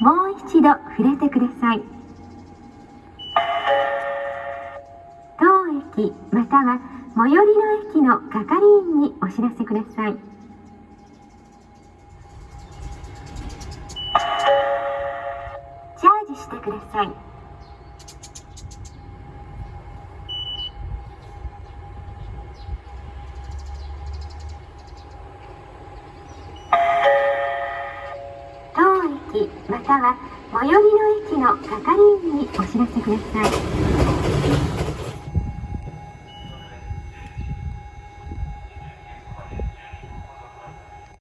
もう一度触れてください。当駅または最寄りの駅の係員にお知らせください。チャージしてください当駅または最寄りの駅の係員にお知らせください。